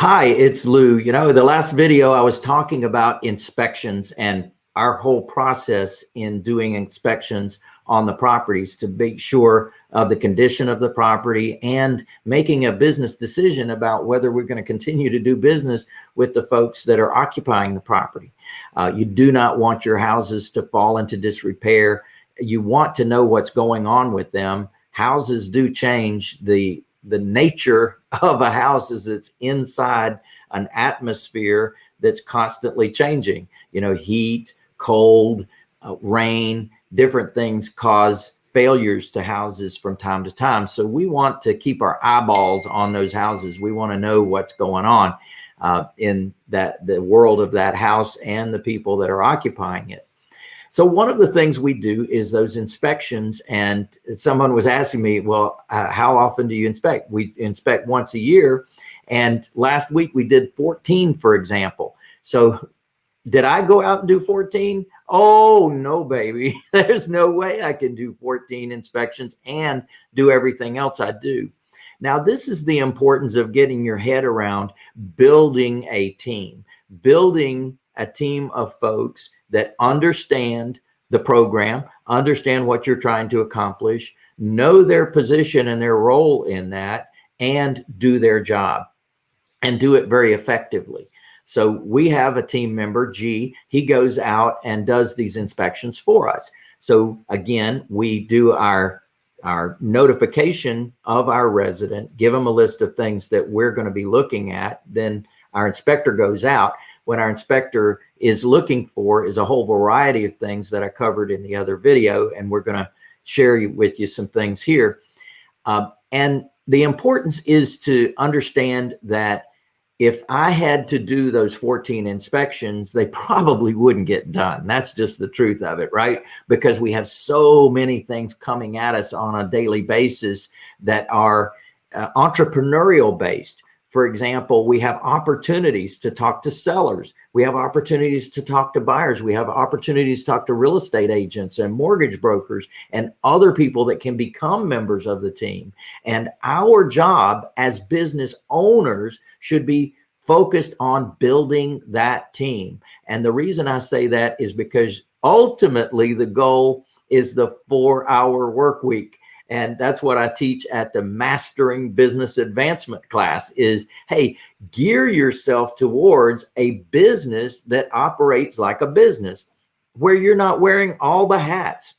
Hi, it's Lou. You know, the last video I was talking about inspections and our whole process in doing inspections on the properties to make sure of the condition of the property and making a business decision about whether we're going to continue to do business with the folks that are occupying the property. Uh, you do not want your houses to fall into disrepair. You want to know what's going on with them. Houses do change. The the nature of a house is it's inside an atmosphere that's constantly changing. You know, heat, cold, uh, rain, different things cause failures to houses from time to time. So we want to keep our eyeballs on those houses. We want to know what's going on uh, in that the world of that house and the people that are occupying it. So one of the things we do is those inspections. And someone was asking me, well, uh, how often do you inspect? We inspect once a year. And last week we did 14, for example. So did I go out and do 14? Oh, no, baby. There's no way I can do 14 inspections and do everything else I do. Now, this is the importance of getting your head around building a team, building a team of folks that understand the program, understand what you're trying to accomplish, know their position and their role in that, and do their job and do it very effectively. So we have a team member, G, he goes out and does these inspections for us. So again, we do our our notification of our resident, give them a list of things that we're going to be looking at. Then our inspector goes out When our inspector is looking for is a whole variety of things that I covered in the other video. And we're going to share with you some things here. Uh, and the importance is to understand that if I had to do those 14 inspections, they probably wouldn't get done. That's just the truth of it, right? Because we have so many things coming at us on a daily basis that are uh, entrepreneurial based. For example, we have opportunities to talk to sellers. We have opportunities to talk to buyers. We have opportunities to talk to real estate agents and mortgage brokers and other people that can become members of the team. And our job as business owners should be focused on building that team. And the reason I say that is because ultimately the goal is the four hour work week. And that's what I teach at the Mastering Business Advancement class is, hey, gear yourself towards a business that operates like a business where you're not wearing all the hats.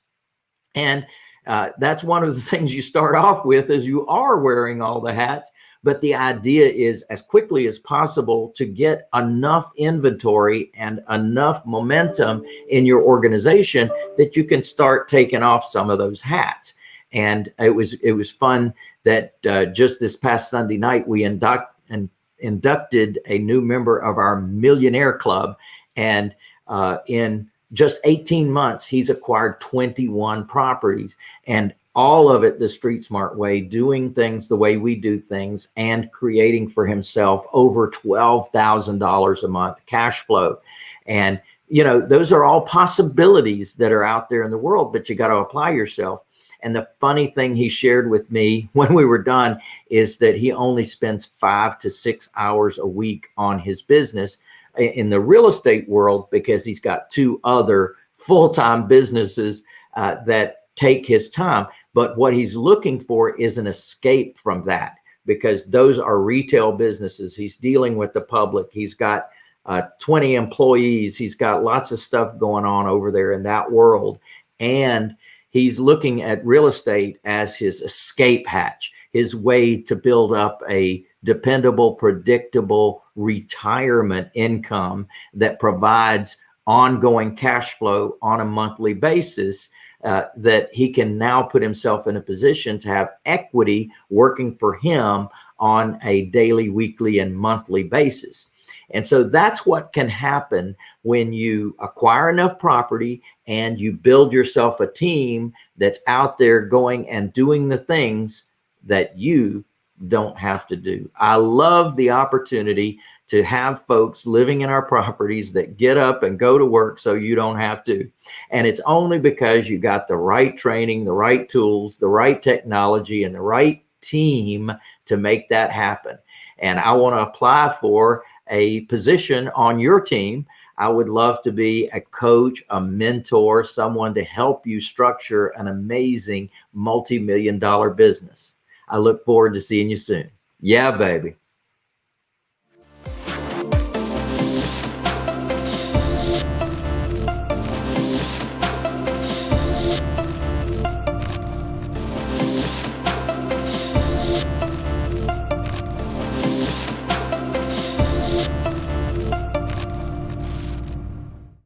And uh, that's one of the things you start off with is you are wearing all the hats. But the idea is as quickly as possible to get enough inventory and enough momentum in your organization that you can start taking off some of those hats. And it was it was fun that uh, just this past Sunday night we induct and inducted a new member of our millionaire club, and uh, in just 18 months he's acquired 21 properties. And all of it the street smart way doing things the way we do things and creating for himself over $12,000 a month cash flow. And you know those are all possibilities that are out there in the world but you got to apply yourself and the funny thing he shared with me when we were done is that he only spends five to six hours a week on his business in the real estate world because he's got two other full-time businesses uh, that take his time. But what he's looking for is an escape from that because those are retail businesses. He's dealing with the public. He's got uh, 20 employees. He's got lots of stuff going on over there in that world. And he's looking at real estate as his escape hatch, his way to build up a dependable, predictable retirement income that provides ongoing cash flow on a monthly basis uh, that he can now put himself in a position to have equity working for him on a daily, weekly, and monthly basis. And so that's what can happen when you acquire enough property and you build yourself a team that's out there going and doing the things that you don't have to do. I love the opportunity to have folks living in our properties that get up and go to work so you don't have to. And it's only because you got the right training, the right tools, the right technology, and the right team to make that happen. And I want to apply for a position on your team. I would love to be a coach, a mentor, someone to help you structure an amazing multi-million dollar business. I look forward to seeing you soon. Yeah, baby.